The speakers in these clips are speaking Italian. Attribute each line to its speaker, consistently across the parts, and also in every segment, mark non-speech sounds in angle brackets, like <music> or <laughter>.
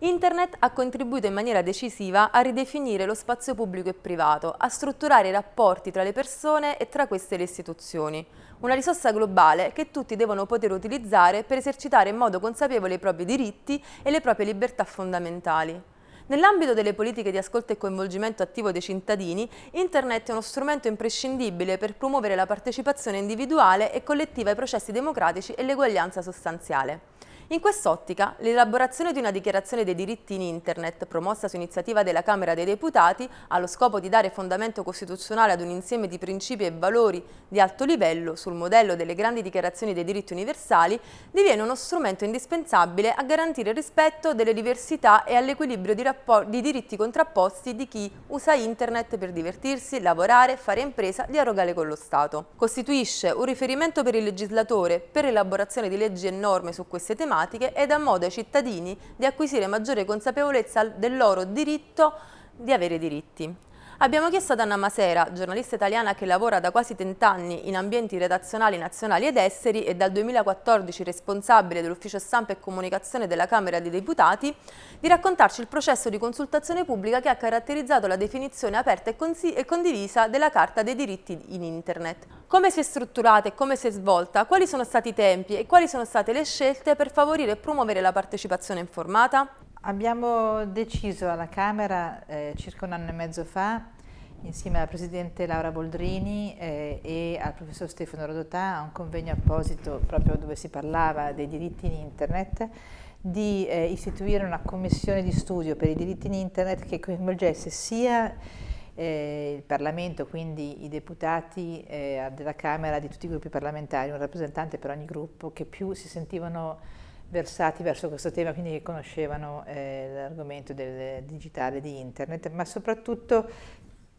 Speaker 1: Internet ha contribuito in maniera decisiva a ridefinire lo spazio pubblico e privato, a strutturare i rapporti tra le persone e tra queste le istituzioni. Una risorsa globale che tutti devono poter utilizzare per esercitare in modo consapevole i propri diritti e le proprie libertà fondamentali. Nell'ambito delle politiche di ascolto e coinvolgimento attivo dei cittadini, Internet è uno strumento imprescindibile per promuovere la partecipazione individuale e collettiva ai processi democratici e l'eguaglianza sostanziale. In quest'ottica, l'elaborazione di una dichiarazione dei diritti in Internet, promossa su iniziativa della Camera dei Deputati, allo scopo di dare fondamento costituzionale ad un insieme di principi e valori di alto livello sul modello delle grandi dichiarazioni dei diritti universali, diviene uno strumento indispensabile a garantire il rispetto delle diversità e all'equilibrio di, di, diritti contrapposti di chi usa Internet per divertirsi, lavorare, fare impresa, dialogare con lo Stato. Costituisce un riferimento per il legislatore per l'elaborazione di leggi e norme su queste tematiche tematiche e dà modo ai cittadini di acquisire maggiore consapevolezza del loro diritto di avere diritti. Abbiamo chiesto ad Anna Masera, giornalista italiana che lavora da quasi 30 anni in ambienti redazionali nazionali ed esteri e dal 2014 responsabile dell'ufficio stampa e comunicazione della Camera dei Deputati, di raccontarci il processo di consultazione pubblica che ha caratterizzato la definizione aperta e condivisa della Carta dei diritti in Internet. Come si è strutturata e come si è svolta, quali sono stati i tempi e quali sono state le scelte per favorire e promuovere la partecipazione informata?
Speaker 2: Abbiamo deciso alla Camera eh, circa un anno e mezzo fa, insieme alla Presidente Laura Boldrini eh, e al Professor Stefano Rodotà, a un convegno apposito proprio dove si parlava dei diritti in Internet, di eh, istituire una commissione di studio per i diritti in Internet che coinvolgesse sia eh, il Parlamento, quindi i deputati eh, della Camera di tutti i gruppi parlamentari, un rappresentante per ogni gruppo, che più si sentivano versati verso questo tema, quindi che conoscevano eh, l'argomento del digitale di internet, ma soprattutto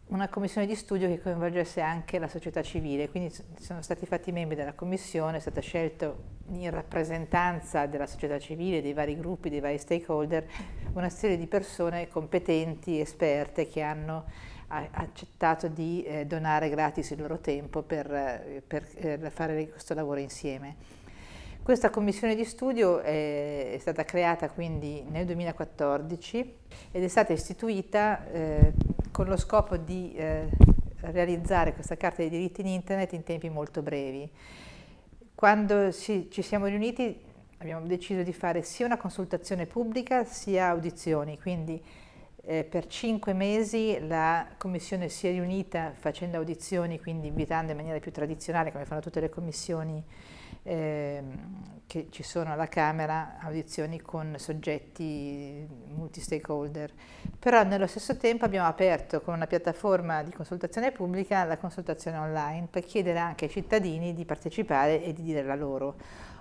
Speaker 2: una commissione di studio che coinvolgesse anche la società civile, quindi sono stati fatti membri della commissione, è stata scelta in rappresentanza della società civile, dei vari gruppi, dei vari stakeholder, una serie di persone competenti, esperte, che hanno accettato di eh, donare gratis il loro tempo per, eh, per eh, fare questo lavoro insieme. Questa commissione di studio è, stata creata quindi nel 2014 ed è stata istituita eh, con lo scopo di eh, realizzare questa carta dei diritti in internet in tempi molto brevi. Quando si, ci siamo riuniti abbiamo deciso di fare sia una consultazione pubblica sia audizioni, quindi eh, per cinque mesi la commissione si è riunita facendo audizioni, quindi invitando in maniera più tradizionale, come fanno tutte le commissioni eh, che ci sono alla Camera, audizioni con soggetti multi-stakeholder. Però nello stesso tempo abbiamo aperto con una piattaforma di consultazione pubblica la consultazione online per chiedere anche ai cittadini di partecipare e di dire la loro.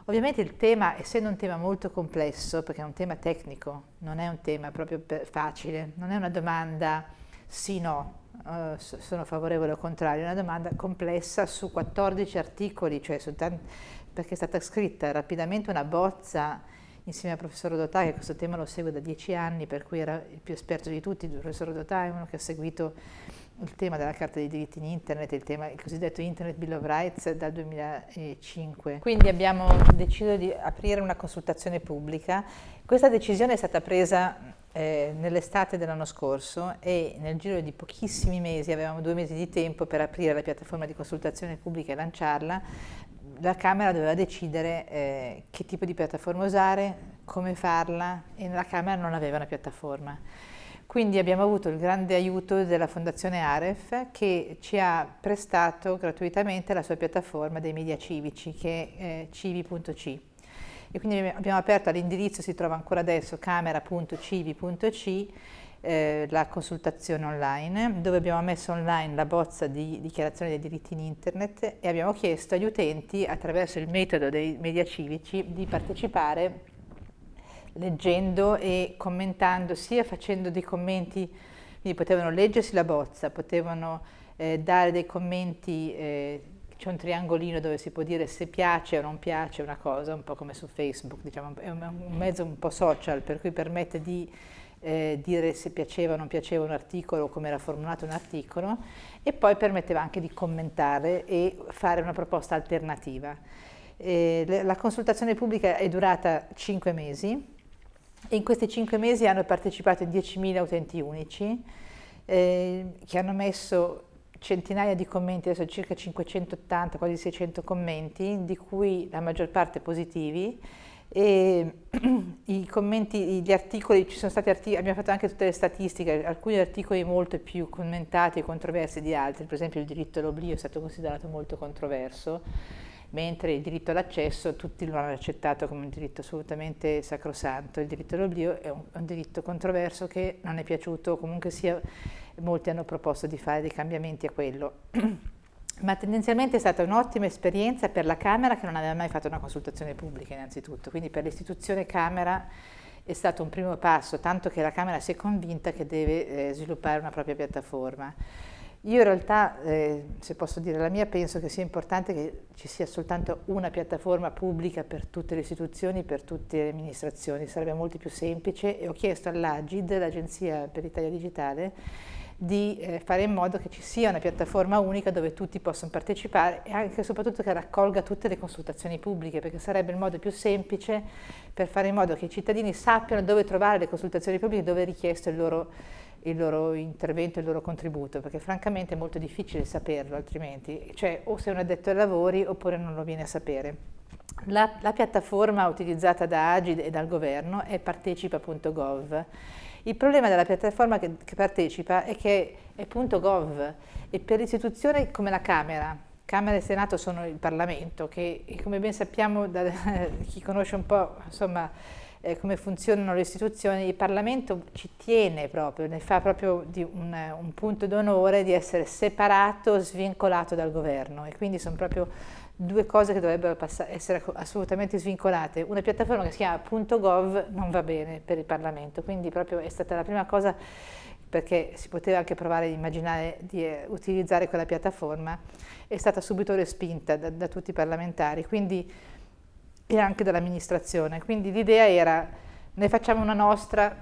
Speaker 2: Ovviamente il tema, essendo un tema molto complesso, perché è un tema tecnico, non è un tema proprio facile, non è una domanda sì-no, uh, sono favorevole o contrario, è una domanda complessa su 14 articoli, cioè perché è stata scritta rapidamente una bozza insieme al professor Rodotà, che questo tema lo segue da dieci anni, per cui era il più esperto di tutti, il professor Rodotà è uno che ha seguito il tema della Carta dei diritti in Internet, il, tema, il cosiddetto Internet Bill of Rights dal 2005. Quindi abbiamo deciso di aprire una consultazione pubblica. Questa decisione è stata presa eh, nell'estate dell'anno scorso e nel giro di pochissimi mesi, avevamo due mesi di tempo per aprire la piattaforma di consultazione pubblica e lanciarla, la Camera doveva decidere eh, che tipo di piattaforma usare, come farla e la Camera non aveva una piattaforma. Quindi abbiamo avuto il grande aiuto della Fondazione Aref che ci ha prestato gratuitamente la sua piattaforma dei media civici che è eh, civi.c e quindi abbiamo aperto all'indirizzo, si trova ancora adesso, camera.civi.c eh, la consultazione online dove abbiamo messo online la bozza di dichiarazione dei diritti in internet e abbiamo chiesto agli utenti attraverso il metodo dei media civici di partecipare leggendo e commentando, sia facendo dei commenti, quindi potevano leggersi la bozza, potevano eh, dare dei commenti, eh, c'è un triangolino dove si può dire se piace o non piace una cosa, un po' come su Facebook, diciamo, è un, un mezzo un po' social, per cui permette di eh, dire se piaceva o non piaceva un articolo o come era formulato un articolo e poi permetteva anche di commentare e fare una proposta alternativa. Eh, la consultazione pubblica è durata cinque mesi, e in questi cinque mesi hanno partecipato 10.000 utenti unici eh, che hanno messo centinaia di commenti, adesso circa 580, quasi 600 commenti, di cui la maggior parte positivi. E <clears throat> I commenti, gli articoli, ci sono stati articoli, abbiamo fatto anche tutte le statistiche, alcuni articoli molto più commentati e controversi di altri, per esempio il diritto all'oblio è stato considerato molto controverso, mentre il diritto all'accesso tutti lo hanno accettato come un diritto assolutamente sacrosanto. Il diritto all'oblio è un, un diritto controverso che non è piaciuto, comunque sia molti hanno proposto di fare dei cambiamenti a quello. <clears throat> Ma tendenzialmente è stata un'ottima esperienza per la Camera che non aveva mai fatto una consultazione pubblica innanzitutto, quindi per l'istituzione Camera è stato un primo passo, tanto che la Camera si è convinta che deve eh, sviluppare una propria piattaforma. Io in realtà, eh, se posso dire la mia, penso che sia importante che ci sia soltanto una piattaforma pubblica per tutte le istituzioni, per tutte le amministrazioni, sarebbe molto più semplice. E ho chiesto all'Agid, l'Agenzia per l'Italia Digitale, di eh, fare in modo che ci sia una piattaforma unica dove tutti possono partecipare e anche e soprattutto che raccolga tutte le consultazioni pubbliche, perché sarebbe il modo più semplice per fare in modo che i cittadini sappiano dove trovare le consultazioni pubbliche, dove è richiesto il loro, il loro intervento, il loro contributo, perché francamente è molto difficile saperlo altrimenti, cioè o sei un addetto ai lavori oppure non lo viene a sapere. La, la piattaforma utilizzata da Agid e dal governo è partecipa.gov il problema della piattaforma che, che partecipa è che è .gov e per istituzioni come la Camera, Camera e Senato sono il Parlamento, che come ben sappiamo da <laughs> chi conosce un po' insomma, eh, come funzionano le istituzioni, il Parlamento ci tiene proprio, ne fa proprio un, un punto d'onore di essere separato, svincolato dal governo e quindi sono proprio due cose che dovrebbero essere assolutamente svincolate. Una piattaforma che si chiama .gov non va bene per il Parlamento, quindi proprio è stata la prima cosa perché si poteva anche provare ad immaginare di eh, utilizzare quella piattaforma, è stata subito respinta da, da tutti i parlamentari quindi, e anche dall'amministrazione. Quindi l'idea era ne facciamo una nostra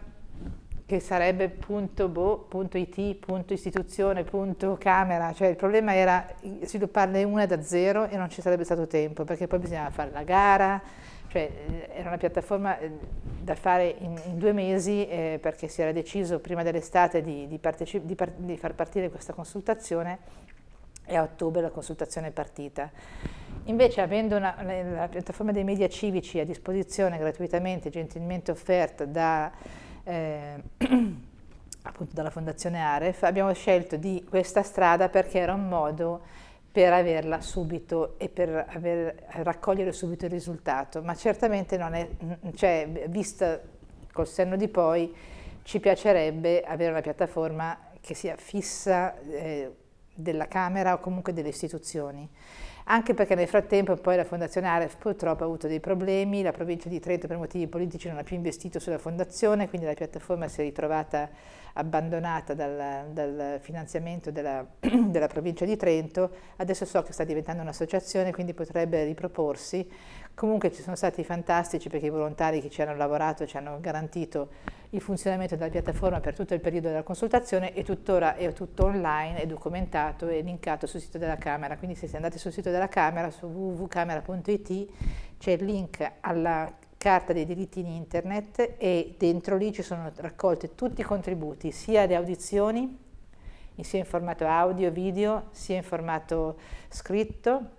Speaker 2: che sarebbe punto boh, punto .it, punto istituzione, punto camera, cioè il problema era svilupparne una da zero e non ci sarebbe stato tempo, perché poi bisognava fare la gara, cioè eh, era una piattaforma eh, da fare in, in due mesi eh, perché si era deciso prima dell'estate di, di, di, par di far partire questa consultazione e a ottobre la consultazione è partita. Invece avendo una, la piattaforma dei media civici a disposizione gratuitamente, gentilmente offerta da eh, <clears throat> appunto dalla Fondazione Aref, abbiamo scelto di questa strada perché era un modo per averla subito e per aver, raccogliere subito il risultato, ma certamente non è, cioè, vista col senno di poi, ci piacerebbe avere una piattaforma che sia fissa eh, della Camera o comunque delle istituzioni anche perché nel frattempo poi la Fondazione Aref purtroppo ha avuto dei problemi, la provincia di Trento per motivi politici non ha più investito sulla fondazione, quindi la piattaforma si è ritrovata abbandonata dal, dal finanziamento della, <clears throat> della, provincia di Trento, adesso so che sta diventando un'associazione, quindi potrebbe riproporsi. Comunque ci sono stati fantastici perché i volontari che ci hanno lavorato ci hanno garantito il funzionamento della piattaforma per tutto il periodo della consultazione e tuttora è tutto online, è documentato e linkato sul sito della Camera, quindi se andate sul sito della Camera su www.camera.it c'è il link alla carta dei diritti in internet e dentro lì ci sono raccolti tutti i contributi, sia le audizioni, sia in formato audio, video, sia in formato scritto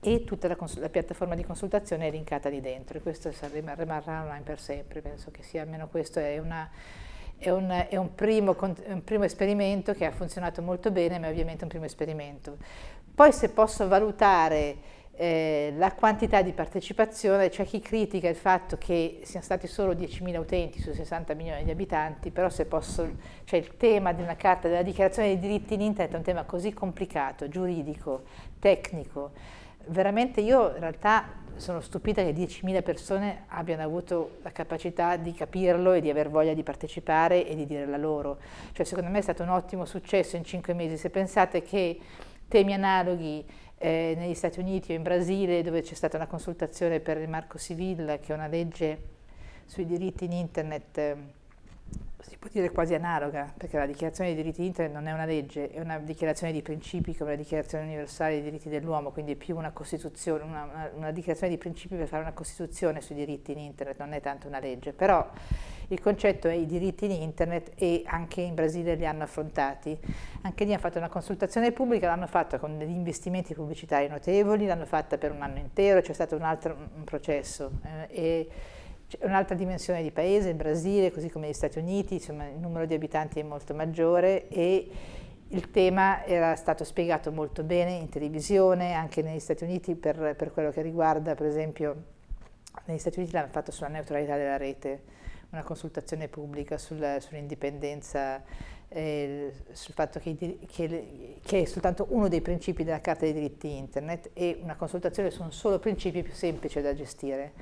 Speaker 2: e tutta la, la piattaforma di consultazione è linkata lì dentro e questo rimarrà online per sempre, penso che sia almeno questo è una è un, è, un primo, un, primo, esperimento che ha funzionato molto bene, ma è ovviamente un primo esperimento. Poi se posso valutare eh, la quantità di partecipazione, c'è chi critica il fatto che siano stati solo 10.000 utenti su 60 milioni di abitanti, però se posso, cioè il tema di una carta della dichiarazione dei diritti in internet è un tema così complicato, giuridico, tecnico, veramente io in realtà sono stupita che 10.000 persone abbiano avuto la capacità di capirlo e di aver voglia di partecipare e di dire la loro. Cioè secondo me è stato un ottimo successo in cinque mesi. Se pensate che temi analoghi eh, negli Stati Uniti o in Brasile, dove c'è stata una consultazione per il Marco Civil, che è una legge sui diritti in internet, eh, si può dire quasi analoga, perché la dichiarazione dei diritti di internet non è una legge, è una dichiarazione di principi come la dichiarazione universale dei diritti dell'uomo, quindi è più una costituzione, una, una, una, dichiarazione di principi per fare una costituzione sui diritti in internet, non è tanto una legge, però il concetto è i diritti in internet e anche in Brasile li hanno affrontati. Anche lì hanno fatto una consultazione pubblica, l'hanno fatta con degli investimenti pubblicitari notevoli, l'hanno fatta per un anno intero, c'è stato un altro un processo. Eh, un'altra dimensione di paese, il Brasile, così come gli Stati Uniti, insomma il numero di abitanti è molto maggiore e il tema era stato spiegato molto bene in televisione, anche negli Stati Uniti per, per quello che riguarda, per esempio, negli Stati Uniti l'hanno fatto sulla neutralità della rete, una consultazione pubblica sul, sull'indipendenza, eh, sul fatto che, che, che, è soltanto uno dei principi della Carta dei diritti internet e una consultazione su un solo principio più semplice da gestire.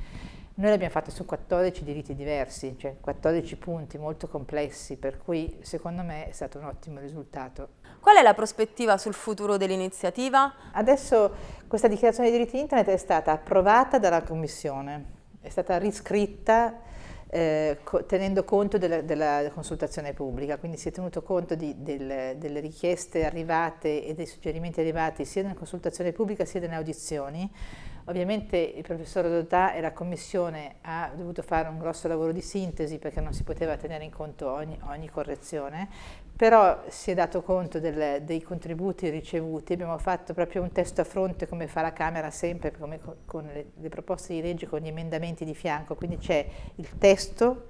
Speaker 2: Noi l'abbiamo fatta su 14 diritti diversi, cioè 14 punti molto complessi, per cui secondo me è stato un ottimo risultato.
Speaker 1: Qual è la prospettiva sul futuro dell'iniziativa?
Speaker 2: Adesso questa dichiarazione dei diritti internet è stata approvata dalla Commissione, è stata riscritta eh, tenendo conto della, della, consultazione pubblica, quindi si è tenuto conto di, del, delle richieste arrivate e dei suggerimenti arrivati sia nella consultazione pubblica sia nelle audizioni, Ovviamente il professor Dotà e la commissione ha dovuto fare un grosso lavoro di sintesi perché non si poteva tenere in conto ogni, ogni correzione, però si è dato conto del, dei contributi ricevuti, abbiamo fatto proprio un testo a fronte come fa la Camera sempre come con le, le proposte di legge, con gli emendamenti di fianco, quindi c'è il testo,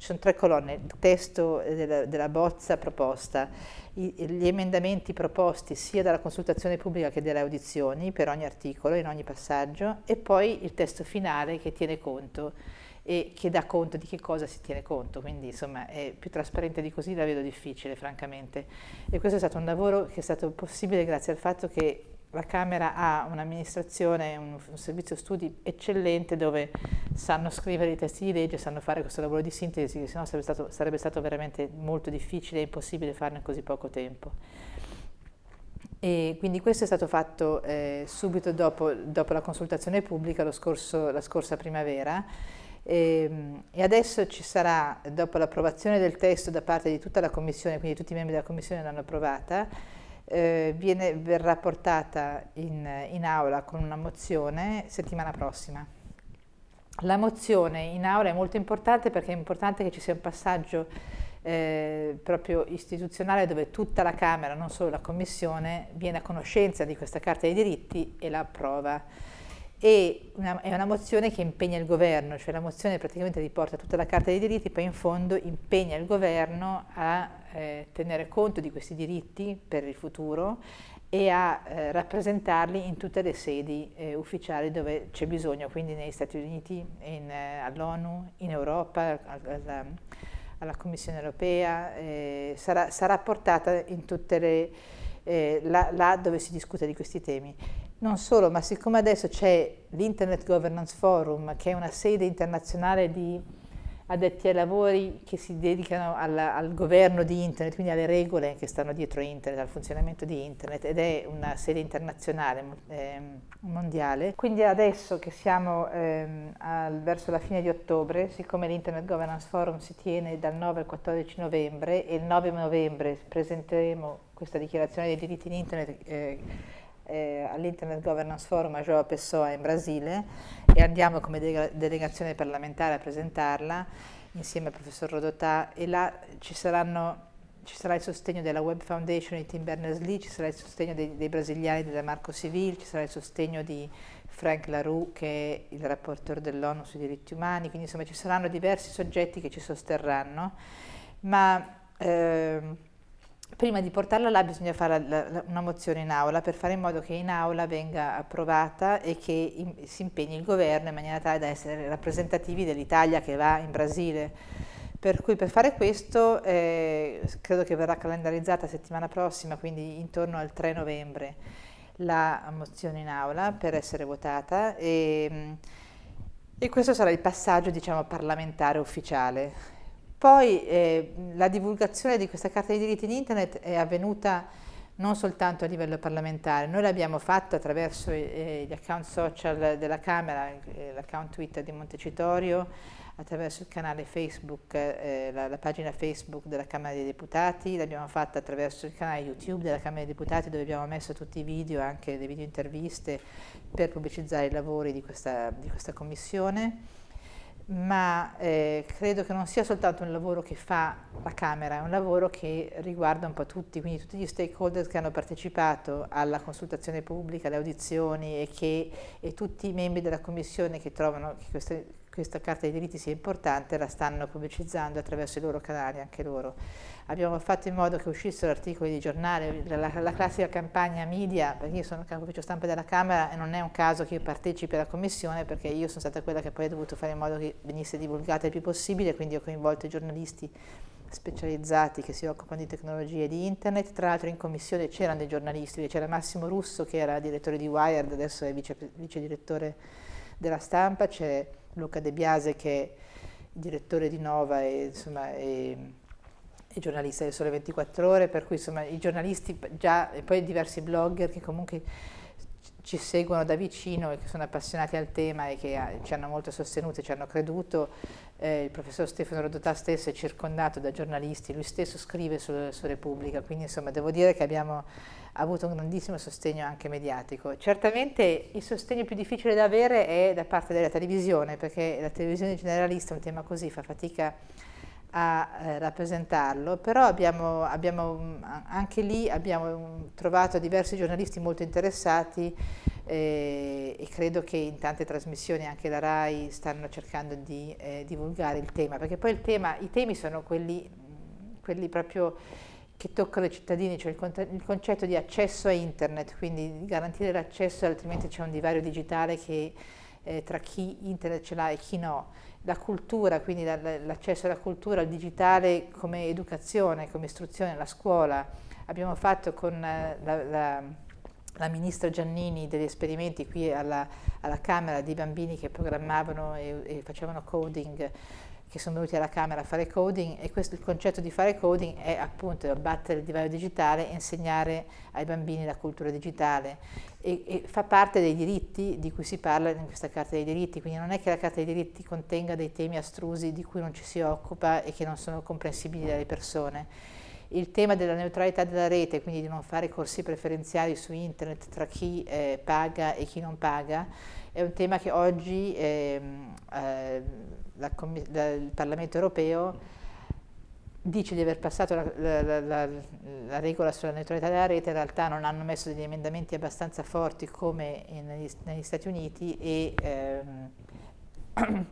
Speaker 2: ci sono tre colonne, il testo della, della bozza proposta, i, gli emendamenti proposti sia dalla consultazione pubblica che dalle audizioni per ogni articolo, in ogni passaggio, e poi il testo finale che tiene conto e che dà conto di che cosa si tiene conto, quindi insomma è più trasparente di così la vedo difficile francamente. E questo è stato un lavoro che è stato possibile grazie al fatto che la Camera ha un'amministrazione, un, un, servizio studi eccellente dove sanno scrivere i testi di legge, sanno fare questo lavoro di sintesi, che sennò sarebbe stato, sarebbe stato veramente molto difficile e impossibile farlo in così poco tempo. E quindi questo è stato fatto eh, subito dopo, dopo, la consultazione pubblica scorso, la scorsa primavera e, ehm, e adesso ci sarà, dopo l'approvazione del testo da parte di tutta la Commissione, quindi tutti i membri della Commissione l'hanno approvata, eh, viene, verrà portata in, in aula con una mozione settimana prossima. La mozione in aula è molto importante perché è importante che ci sia un passaggio eh, proprio istituzionale dove tutta la Camera, non solo la Commissione, viene a conoscenza di questa Carta dei diritti e la approva e una, è una mozione che impegna il governo, cioè la mozione praticamente riporta tutta la carta dei diritti, poi in fondo impegna il governo a eh, tenere conto di questi diritti per il futuro e a eh, rappresentarli in tutte le sedi eh, ufficiali dove c'è bisogno, quindi negli Stati Uniti, eh, all'ONU, in Europa, alla, alla Commissione europea, eh, sarà, sarà, portata in tutte le, eh, là, là dove si discute di questi temi. Non solo, ma siccome adesso c'è l'Internet Governance Forum, che è una sede internazionale di addetti ai lavori che si dedicano alla, al governo di Internet, quindi alle regole che stanno dietro Internet, al funzionamento di Internet, ed è una sede internazionale, eh, mondiale. Quindi adesso che siamo eh, al, verso la fine di ottobre, siccome l'Internet Governance Forum si tiene dal 9 al 14 novembre, e il 9 novembre presenteremo questa dichiarazione dei diritti in Internet eh, eh, all'Internet Governance Forum a Joao Pessoa in Brasile e andiamo come de delegazione parlamentare a presentarla insieme al professor Rodotà. E là ci, saranno, ci sarà il sostegno della Web Foundation di Tim Berners-Lee, ci sarà il sostegno dei, dei brasiliani della Marco Civil, ci sarà il sostegno di Frank LaRue che è il rapporteur dell'ONU sui diritti umani, quindi insomma ci saranno diversi soggetti che ci sosterranno, ma eh, prima di portarla là bisogna fare una mozione in aula per fare in modo che in aula venga approvata e che si impegni il governo in maniera tale da essere rappresentativi dell'Italia che va in Brasile. Per cui per fare questo eh, credo che verrà calendarizzata settimana prossima, quindi intorno al 3 novembre, la mozione in aula per essere votata e, e questo sarà il passaggio diciamo, parlamentare ufficiale. Poi eh, la divulgazione di questa carta dei diritti in internet è avvenuta non soltanto a livello parlamentare. Noi l'abbiamo fatto attraverso eh, gli account social della Camera, eh, l'account Twitter di Montecitorio, attraverso il canale Facebook, eh, la, la, pagina Facebook della Camera dei Deputati, l'abbiamo fatta attraverso il canale YouTube della Camera dei Deputati dove abbiamo messo tutti i video, anche le video interviste per pubblicizzare i lavori di questa, di questa commissione ma eh, credo che non sia soltanto un lavoro che fa la Camera, è un lavoro che riguarda un po' tutti, quindi tutti gli stakeholder che hanno partecipato alla consultazione pubblica, alle audizioni e, che, e tutti i membri della Commissione che trovano che queste, questa Carta dei diritti sia importante la stanno pubblicizzando attraverso i loro canali, anche loro. Abbiamo fatto in modo che uscissero articoli di giornale, la, la classica campagna media, perché io sono capo ufficio stampa della Camera e non è un caso che io partecipi alla Commissione perché io sono stata quella che poi ha dovuto fare in modo che venisse divulgata il più possibile, quindi ho coinvolto i giornalisti specializzati che si occupano di tecnologie e di internet, tra l'altro in commissione c'erano dei giornalisti, c'era Massimo Russo che era direttore di Wired, adesso è vice, vice direttore della stampa, c'è Luca De Biase che è direttore di Nova e, insomma, è, è giornalista del Sole 24 Ore, per cui insomma, i giornalisti già, e poi diversi blogger che comunque ci seguono da vicino e che sono appassionati al tema e che ah, ci hanno molto sostenuto e ci hanno creduto. Eh, il professor Stefano Rodotà stesso è circondato da giornalisti, lui stesso scrive su, su Repubblica, quindi insomma devo dire che abbiamo avuto un grandissimo sostegno anche mediatico. Certamente il sostegno più difficile da avere è da parte della televisione, perché la televisione generalista, un tema così, fa fatica a eh, rappresentarlo, però abbiamo, abbiamo, anche lì abbiamo trovato diversi giornalisti molto interessati eh, e credo che in tante trasmissioni anche la RAI stanno cercando di eh, divulgare il tema, perché poi il tema, i temi sono quelli, quelli proprio che toccano i cittadini, cioè il, il, concetto di accesso a internet, quindi garantire l'accesso altrimenti c'è un divario digitale che, eh, tra chi internet ce l'ha e chi no. La cultura, quindi l'accesso alla cultura, al digitale come educazione, come istruzione, la scuola. Abbiamo fatto con eh, la, la, la, ministra Giannini degli esperimenti qui alla, alla Camera di bambini che programmavano e, e facevano coding che sono venuti alla Camera a fare coding e questo, il concetto di fare coding è appunto abbattere il divario digitale e insegnare ai bambini la cultura digitale e, e, fa parte dei diritti di cui si parla in questa Carta dei diritti, quindi non è che la Carta dei diritti contenga dei temi astrusi di cui non ci si occupa e che non sono comprensibili dalle persone. Il tema della neutralità della rete, quindi di non fare corsi preferenziali su internet tra chi eh, paga e chi non paga, è un tema che oggi eh, eh, la, la, il Parlamento europeo dice di aver passato la, la, la, la, regola sulla neutralità della rete, in realtà non hanno messo degli emendamenti abbastanza forti come negli, negli Stati Uniti e ehm, <clears throat>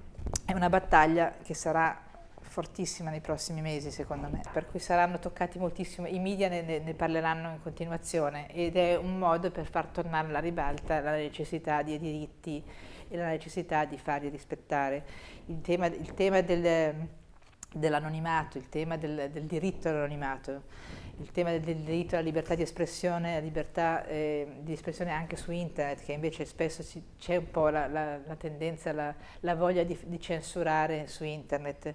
Speaker 2: è una battaglia che sarà fortissima nei prossimi mesi secondo me, per cui saranno toccati moltissimo, i media ne, ne, parleranno in continuazione ed è un modo per far tornare alla ribalta la necessità di diritti e la necessità di farli rispettare. Il tema, il tema del, dell'anonimato, il tema del, del diritto all'anonimato, il tema del, del, diritto alla libertà di espressione, la libertà eh, di espressione anche su internet, che invece spesso c'è un po' la, la, la tendenza, la, la voglia di, di, censurare su internet.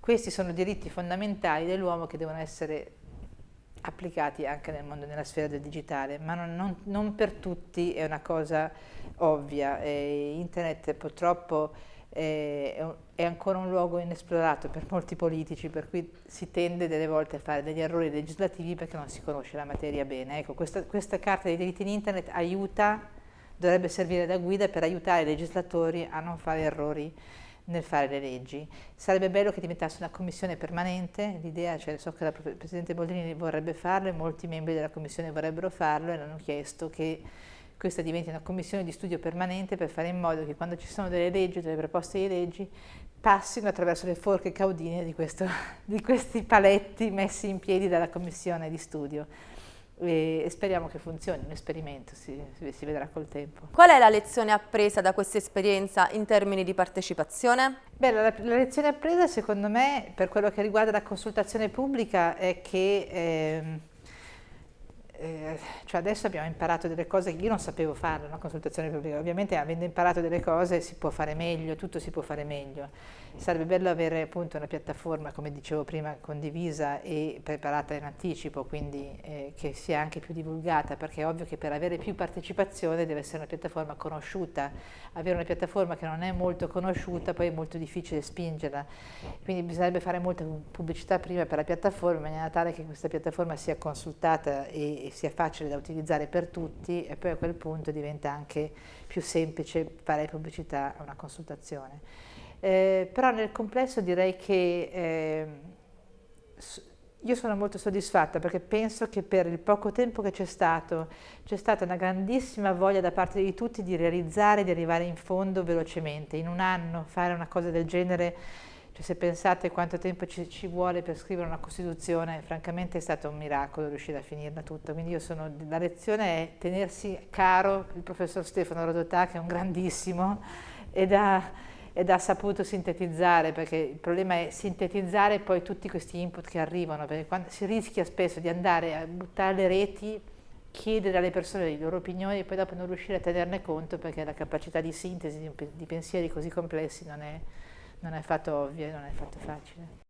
Speaker 2: Questi sono diritti fondamentali dell'uomo che devono essere applicati anche nel mondo, nella sfera del digitale, ma non, non, non per tutti è una cosa ovvia. Eh, internet purtroppo è ancora un luogo inesplorato per molti politici, per cui si tende delle volte a fare degli errori legislativi perché non si conosce la materia bene. Ecco, questa, questa carta dei diritti in internet aiuta, dovrebbe servire da guida per aiutare i legislatori a non fare errori nel fare le leggi. Sarebbe bello che diventasse una commissione permanente, l'idea, cioè so che la Presidente Boldrini vorrebbe farlo e molti membri della commissione vorrebbero farlo e hanno chiesto che questa diventi una commissione di studio permanente per fare in modo che quando ci sono delle leggi, delle proposte di leggi, passino attraverso le forche caudine di, questo, <laughs> di questi paletti messi in piedi dalla commissione di studio e speriamo che funzioni, un esperimento, si, si, vedrà col tempo.
Speaker 1: Qual è la lezione appresa da questa esperienza in termini di partecipazione?
Speaker 2: Beh, la, la, lezione appresa secondo me per quello che riguarda la consultazione pubblica è che eh, eh, cioè adesso abbiamo imparato delle cose che io non sapevo fare, una consultazione pubblica, ovviamente avendo imparato delle cose si può fare meglio, tutto si può fare meglio. Sarebbe bello avere appunto una piattaforma, come dicevo prima, condivisa e preparata in anticipo, quindi eh, che sia anche più divulgata, perché è ovvio che per avere più partecipazione deve essere una piattaforma conosciuta. Avere una piattaforma che non è molto conosciuta poi è molto difficile spingerla, quindi bisognerebbe fare molta pubblicità prima per la piattaforma in maniera tale che questa piattaforma sia consultata e, e sia facile da utilizzare per tutti e poi a quel punto diventa anche più semplice fare pubblicità a una consultazione. Eh, però nel complesso direi che eh, io sono molto soddisfatta perché penso che per il poco tempo che c'è stato c'è stata una grandissima voglia da parte di tutti di realizzare, di arrivare in fondo velocemente. In un anno fare una cosa del genere, cioè se pensate quanto tempo ci, ci vuole per scrivere una Costituzione, francamente è stato un miracolo riuscire a finirla tutta. Quindi sono, la lezione è tenersi caro il professor Stefano Rodotà che è un grandissimo ed ha ed ha saputo sintetizzare, perché il problema è sintetizzare poi tutti questi input che arrivano, perché quando si rischia spesso di andare a buttare le reti, chiedere alle persone le loro opinioni e poi dopo non riuscire a tenerne conto perché la capacità di sintesi di, pensieri così complessi non è, non è affatto ovvia non è affatto facile.